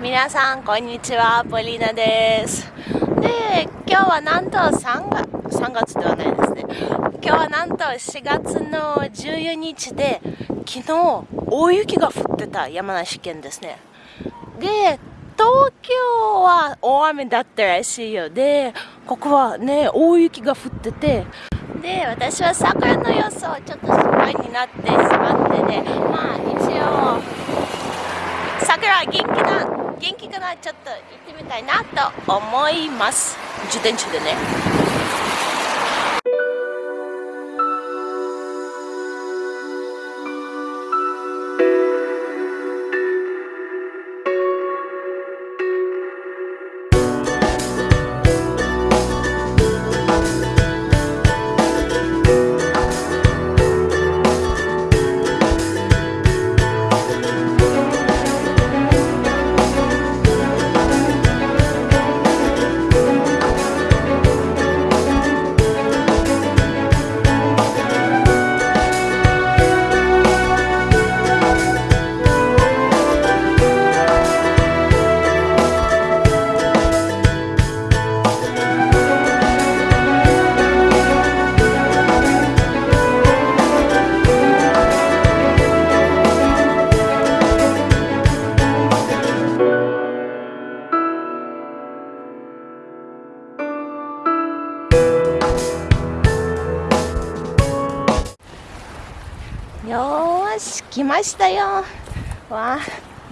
皆さんこんにちは。ポリーナです。で今日はなんと3月3月ではないですね。今日はなんと4月の14日で昨日大雪が降ってた山梨県ですね。で東京は大雨だったらしいよ。でここはね大雪が降っててで私は桜の様子をちょっと心配になってしまってね。まあ一応桜は元気な元気かなちょっと行ってみたいなと思います。自転車でね。ましたよ。わ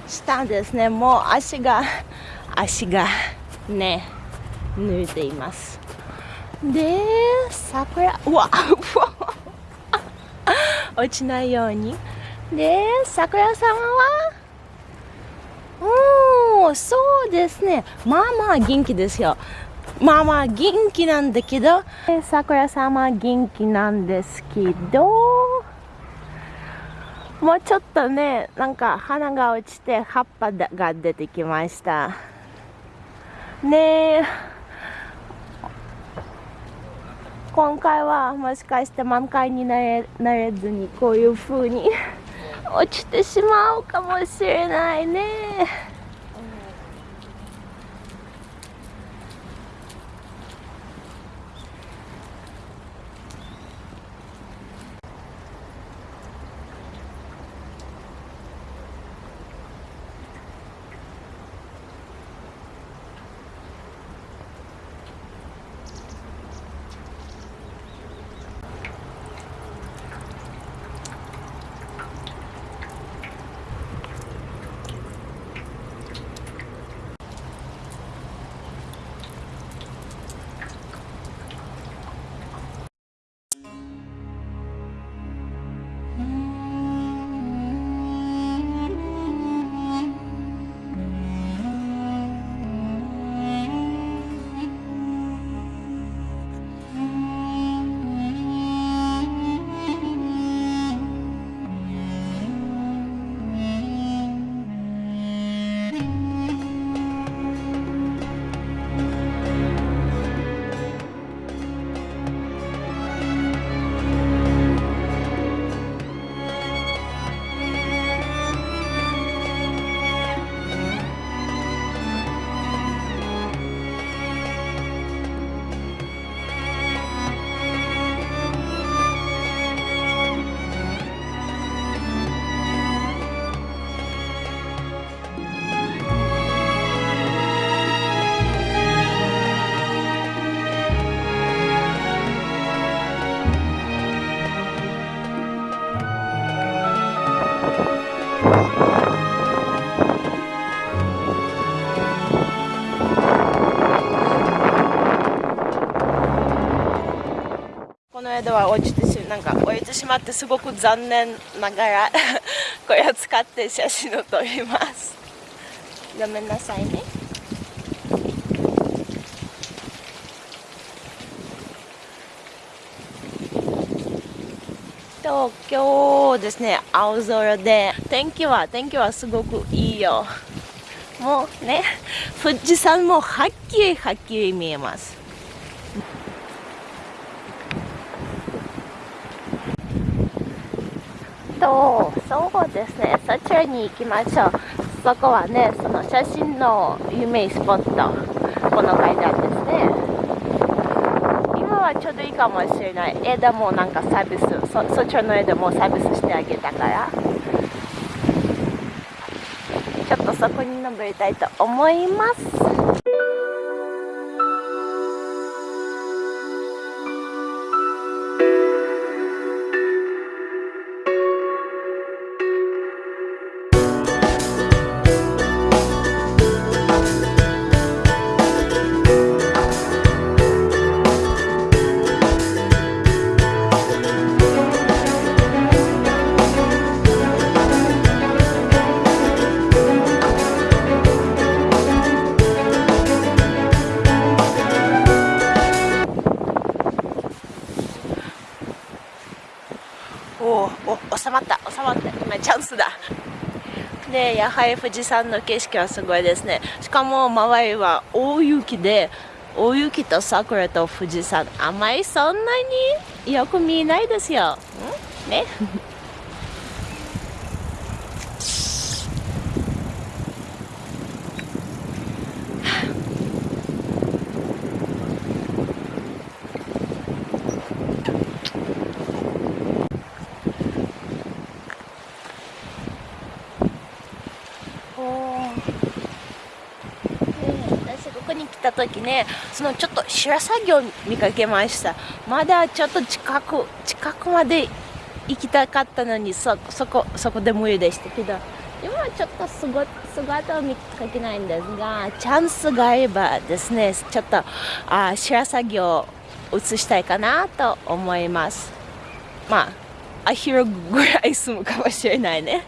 したんですね。もう足が足がね抜いています。で桜うわ落ちないように。で桜様は？おおそうですね。まあまあ元気ですよ。まあまあ元気なんだけど。桜様元気なんですけど。もうちょっとねなんか花が落ちて葉っぱが出てきました。ねえ。今回はもしかして満開になれなれずにこういう風に落ちてしまうかもしれないね。れでは落ちてしなんか落ちてしまってすごく残念ながら これを使って写真を撮ります。ごめんなさいね。と今日ですね。青空で。天気は天気はすごくいいよ。もうね富士山もはっきりはっきり見えます。とそうですね。そちらに行きましょう。そこはねその写真の有名スポット。この階段ですね。今はちょうどいいかもしれない。枝もなんかサービスそそちらの枝もサービスしてあげたから。ちょっとそこに登りたいと思います。なチャンスだ。でやはり富士山の景色はすごいですね。しかも周りは大雪で大雪と桜と富士山あまりそんなによく見えないですよ。ね。こに来た時ねそのちょっと白鷺を見かけました。まだちょっと近く近くまで行きたかったのにそそこそこで無理でしたけど。今はちょっと姿を見かけないんですがチャンスがあればですねちょっとあ白鷺を映したいかなと思います。まあアヒルぐらい住むかもしれないね。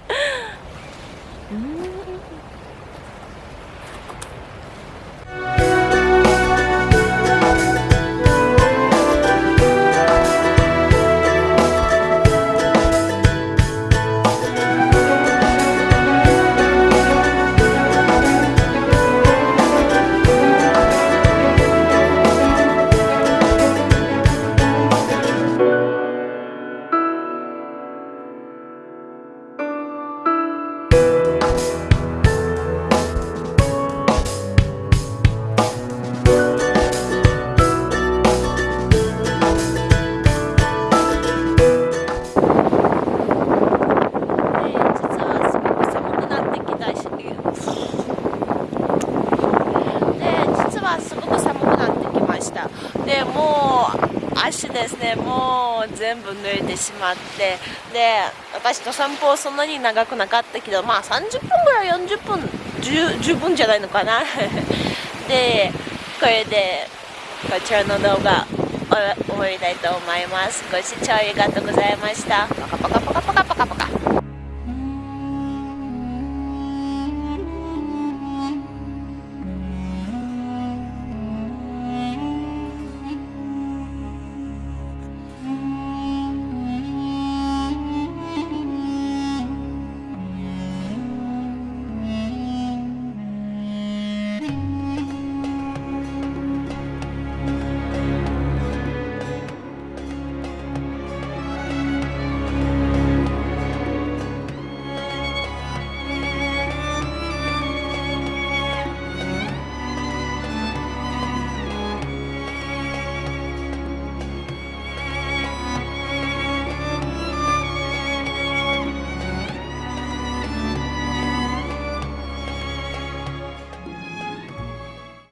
ですね。もう全部濡れてしまって。で私と散歩そんなに長くなかったけどまあ30分ぐらい40分十分じゃないのかな。でこれでこちらの動画終わりたいと思います。ご視聴ありがとうございました。パカパカパカパカパカパカ。